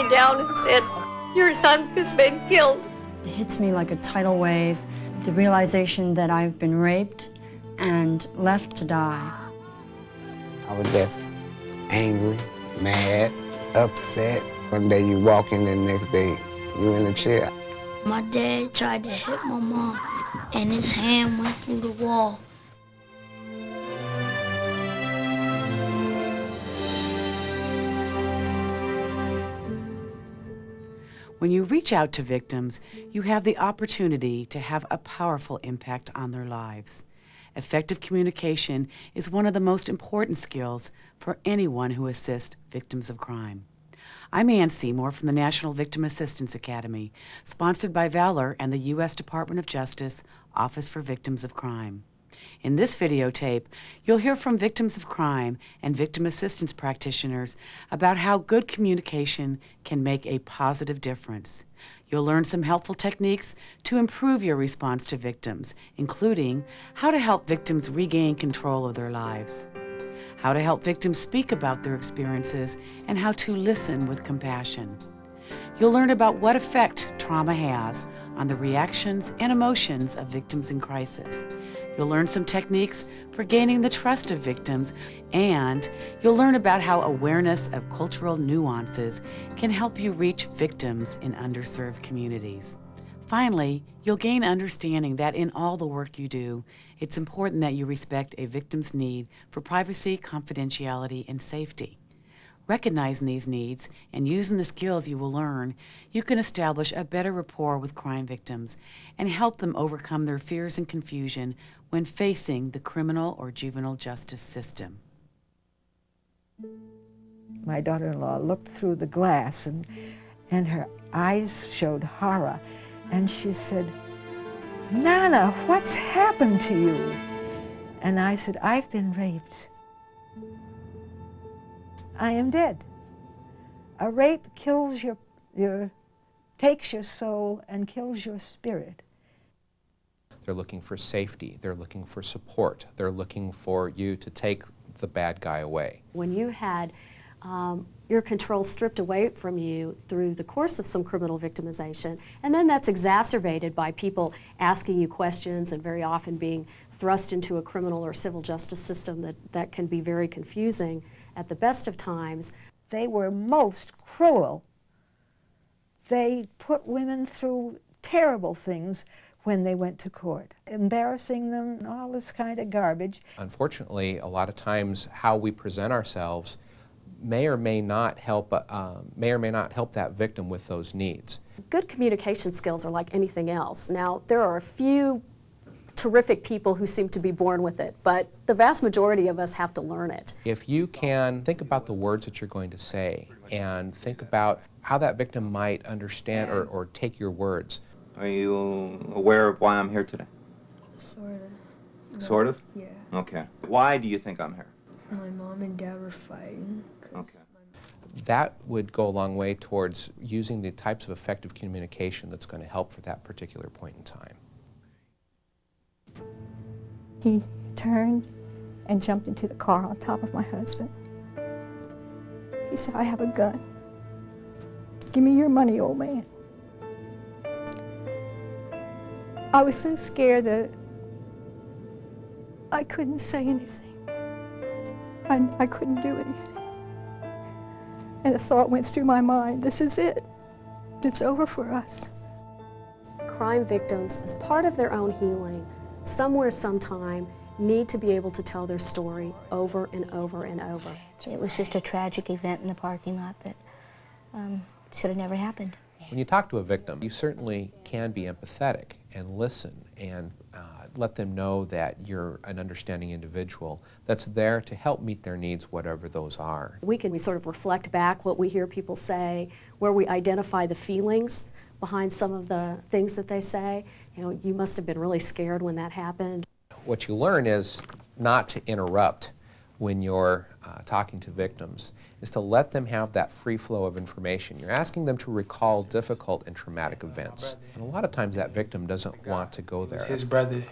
sat me down and said, your son has been killed. It hits me like a tidal wave, the realization that I've been raped and left to die. I was just angry, mad, upset. One day you walk in, the next day you're in the chair. My dad tried to hit my mom, and his hand went through the wall. When you reach out to victims, you have the opportunity to have a powerful impact on their lives. Effective communication is one of the most important skills for anyone who assists victims of crime. I'm Ann Seymour from the National Victim Assistance Academy, sponsored by Valor and the U.S. Department of Justice Office for Victims of Crime. In this videotape, you'll hear from victims of crime and victim assistance practitioners about how good communication can make a positive difference. You'll learn some helpful techniques to improve your response to victims, including how to help victims regain control of their lives, how to help victims speak about their experiences, and how to listen with compassion. You'll learn about what effect trauma has on the reactions and emotions of victims in crisis. You'll learn some techniques for gaining the trust of victims, and you'll learn about how awareness of cultural nuances can help you reach victims in underserved communities. Finally, you'll gain understanding that in all the work you do, it's important that you respect a victim's need for privacy, confidentiality, and safety. Recognizing these needs and using the skills you will learn, you can establish a better rapport with crime victims and help them overcome their fears and confusion when facing the criminal or juvenile justice system. My daughter-in-law looked through the glass and, and her eyes showed horror. And she said, Nana, what's happened to you? And I said, I've been raped. I am dead. A rape kills your, your, takes your soul and kills your spirit. They're looking for safety. They're looking for support. They're looking for you to take the bad guy away. When you had um, your control stripped away from you through the course of some criminal victimization, and then that's exacerbated by people asking you questions and very often being thrust into a criminal or civil justice system that, that can be very confusing at the best of times. They were most cruel. They put women through terrible things when they went to court, embarrassing them, all this kind of garbage. Unfortunately, a lot of times how we present ourselves may or may not help, uh, may or may not help that victim with those needs. Good communication skills are like anything else. Now, there are a few terrific people who seem to be born with it, but the vast majority of us have to learn it. If you can think about the words that you're going to say and think about how that victim might understand or, or take your words, are you aware of why I'm here today? Sort of. No. Sort of? Yeah. Okay. Why do you think I'm here? My mom and dad were fighting. Okay. That would go a long way towards using the types of effective communication that's going to help for that particular point in time. He turned and jumped into the car on top of my husband. He said, I have a gun. Give me your money, old man. I was so scared that I couldn't say anything. I, I couldn't do anything. And the thought went through my mind, this is it. It's over for us. Crime victims, as part of their own healing, somewhere, sometime, need to be able to tell their story over and over and over. It was just a tragic event in the parking lot that um, should have never happened. When you talk to a victim, you certainly can be empathetic and listen and uh, let them know that you're an understanding individual that's there to help meet their needs, whatever those are. We can we sort of reflect back what we hear people say, where we identify the feelings behind some of the things that they say. You know, you must have been really scared when that happened. What you learn is not to interrupt when you're uh, talking to victims is to let them have that free flow of information. You're asking them to recall difficult and traumatic events. And a lot of times that victim doesn't want to go there. his brother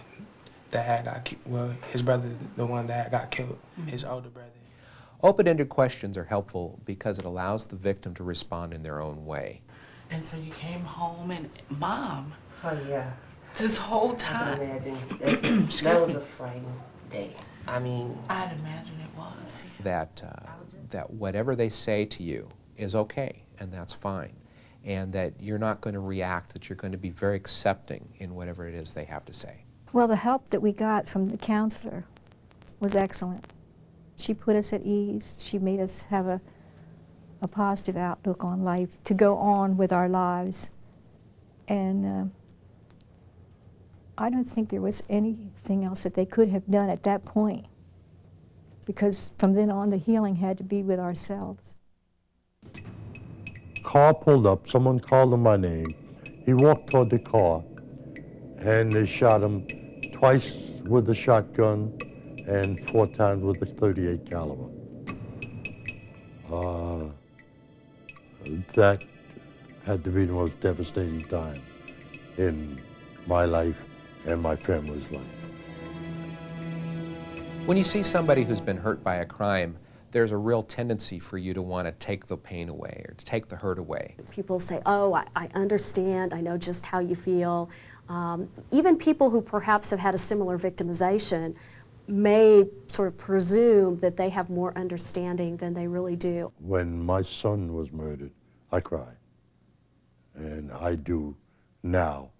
that had got well, his brother, the one that got killed, his older brother. Open-ended questions are helpful because it allows the victim to respond in their own way. And so you came home and, Mom, Oh, yeah. this whole time. I time. can imagine. That's, that was a frightening day. I mean, I'd imagine it was. That, uh, that whatever they say to you is okay, and that's fine. And that you're not going to react, that you're going to be very accepting in whatever it is they have to say. Well, the help that we got from the counselor was excellent. She put us at ease. She made us have a, a positive outlook on life to go on with our lives. And uh, I don't think there was anything else that they could have done at that point because from then on the healing had to be with ourselves. Car pulled up, someone called him by name. He walked toward the car and they shot him twice with the shotgun and four times with the 38 caliber. Uh, that had to be the most devastating time in my life and my family's life. When you see somebody who's been hurt by a crime, there's a real tendency for you to want to take the pain away or to take the hurt away. People say, oh, I, I understand, I know just how you feel. Um, even people who perhaps have had a similar victimization may sort of presume that they have more understanding than they really do. When my son was murdered, I cried. And I do now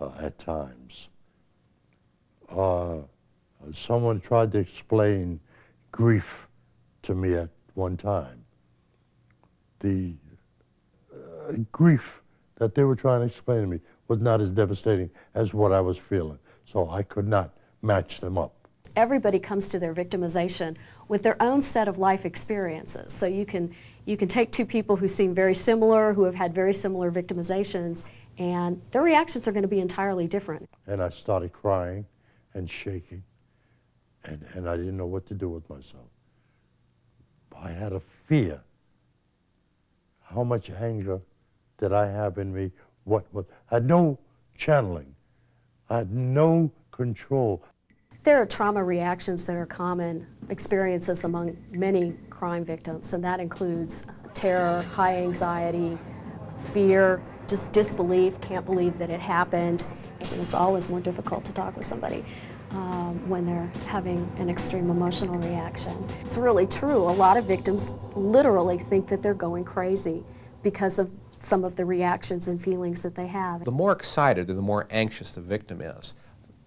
uh, at times. Uh, someone tried to explain grief to me at one time. The uh, grief that they were trying to explain to me was not as devastating as what I was feeling. So I could not match them up. Everybody comes to their victimization with their own set of life experiences. So you can, you can take two people who seem very similar, who have had very similar victimizations, and their reactions are going to be entirely different. And I started crying and shaking, and, and I didn't know what to do with myself. I had a fear. How much anger did I have in me? What, what? I had no channeling. I had no control. There are trauma reactions that are common experiences among many crime victims, and that includes terror, high anxiety, fear, just disbelief, can't believe that it happened. And it's always more difficult to talk with somebody um, when they're having an extreme emotional reaction. It's really true. A lot of victims literally think that they're going crazy because of some of the reactions and feelings that they have. The more excited the more anxious the victim is,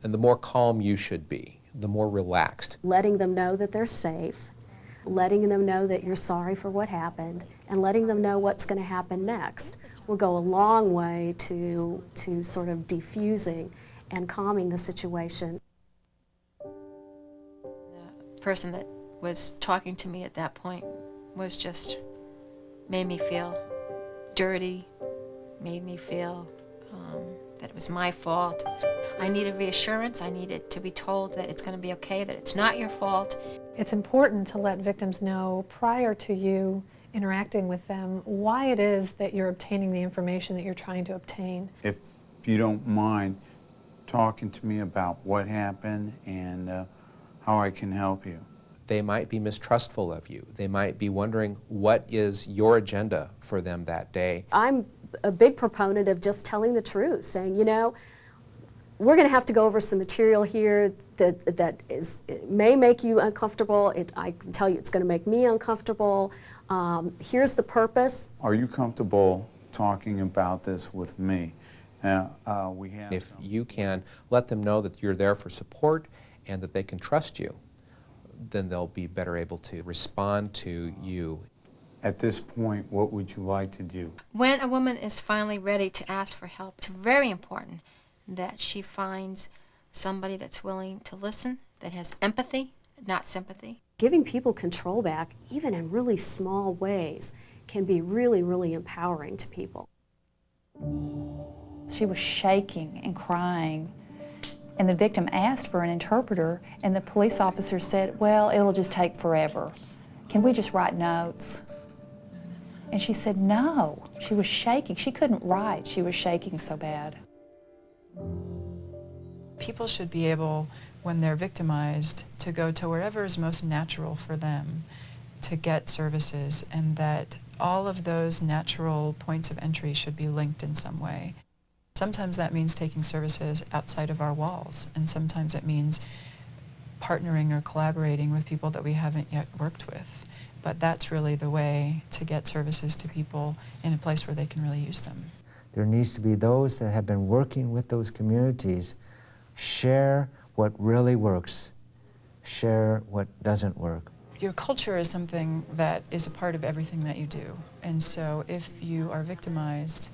and the more calm you should be, the more relaxed. Letting them know that they're safe, letting them know that you're sorry for what happened, and letting them know what's going to happen next will go a long way to, to sort of defusing and calming the situation. The person that was talking to me at that point was just made me feel dirty, made me feel um, that it was my fault. I needed reassurance. I needed to be told that it's going to be okay, that it's not your fault. It's important to let victims know prior to you interacting with them why it is that you're obtaining the information that you're trying to obtain. If you don't mind talking to me about what happened and uh, how I can help you. They might be mistrustful of you. They might be wondering what is your agenda for them that day. I'm a big proponent of just telling the truth, saying, you know, we're going to have to go over some material here that, that is, may make you uncomfortable. It, I can tell you it's going to make me uncomfortable. Um, here's the purpose. Are you comfortable talking about this with me? Uh, uh, we have If you can let them know that you're there for support and that they can trust you, then they'll be better able to respond to you. At this point, what would you like to do? When a woman is finally ready to ask for help, it's very important that she finds somebody that's willing to listen, that has empathy, not sympathy. Giving people control back, even in really small ways, can be really, really empowering to people. She was shaking and crying. And the victim asked for an interpreter, and the police officer said, Well, it'll just take forever. Can we just write notes? And she said, No. She was shaking. She couldn't write. She was shaking so bad. People should be able, when they're victimized, to go to wherever is most natural for them to get services and that all of those natural points of entry should be linked in some way. Sometimes that means taking services outside of our walls, and sometimes it means partnering or collaborating with people that we haven't yet worked with. But that's really the way to get services to people in a place where they can really use them. There needs to be those that have been working with those communities share what really works, share what doesn't work. Your culture is something that is a part of everything that you do. And so if you are victimized,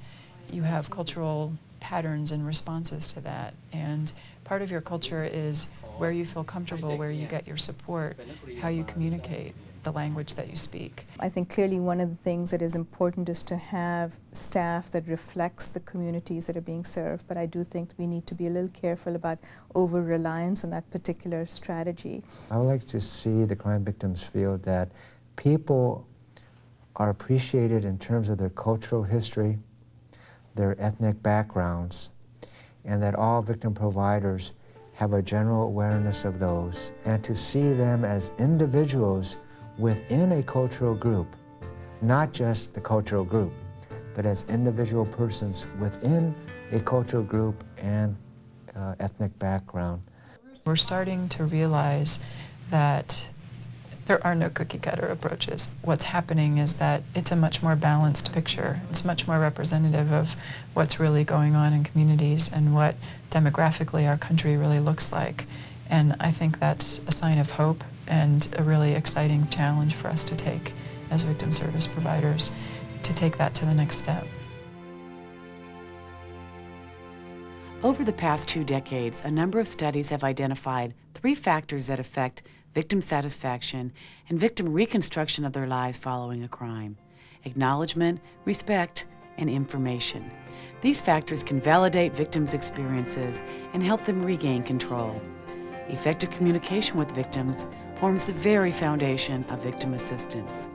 you have cultural patterns and responses to that. And part of your culture is where you feel comfortable, where you get your support, how you communicate, the language that you speak. I think clearly one of the things that is important is to have staff that reflects the communities that are being served, but I do think we need to be a little careful about over-reliance on that particular strategy. I would like to see the crime victims feel that people are appreciated in terms of their cultural history, their ethnic backgrounds, and that all victim providers have a general awareness of those, and to see them as individuals within a cultural group, not just the cultural group, but as individual persons within a cultural group and uh, ethnic background. We're starting to realize that there are no cookie cutter approaches. What's happening is that it's a much more balanced picture. It's much more representative of what's really going on in communities and what demographically our country really looks like. And I think that's a sign of hope and a really exciting challenge for us to take as victim service providers to take that to the next step. Over the past two decades, a number of studies have identified three factors that affect victim satisfaction and victim reconstruction of their lives following a crime acknowledgement, respect, and information. These factors can validate victims' experiences and help them regain control. Effective communication with victims forms the very foundation of victim assistance.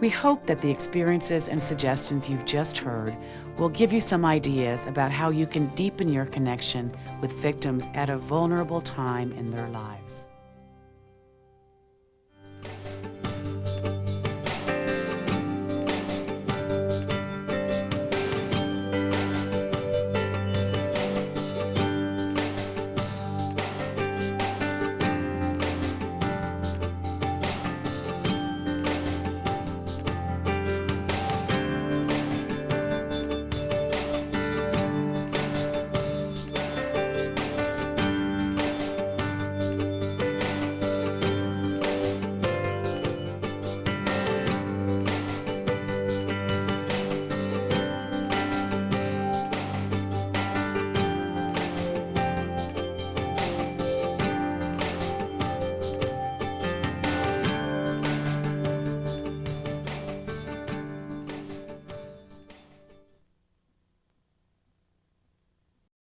We hope that the experiences and suggestions you've just heard will give you some ideas about how you can deepen your connection with victims at a vulnerable time in their lives.